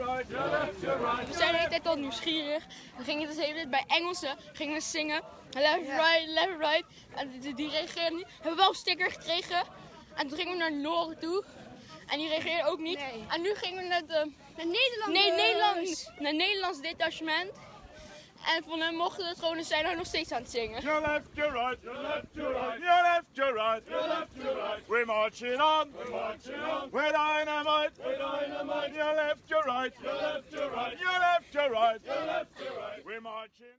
right, your left, your right. We zijn de hele tijd al nieuwsgierig. We gingen dus de hele tijd bij Engelsen gingen we zingen. Left, right, left, right. En die, die reageerden niet. We hebben wel een sticker gekregen. En toen gingen we naar Noren toe. En die reageerde ook niet. Nee. En nu gingen we naar de... Naar Nederland. Nee, Nederlands. Naar Nederlands detachement. En van hen mochten het gewoon, en zijn er nog steeds aan het zingen. Your left, your right, your left, your right, your left, your right, your left, your right. We're marching on, we're marching on. Dynamite, dynamite. Your left, your right, your left, your right, your left, your right, your left, your right. We're marching.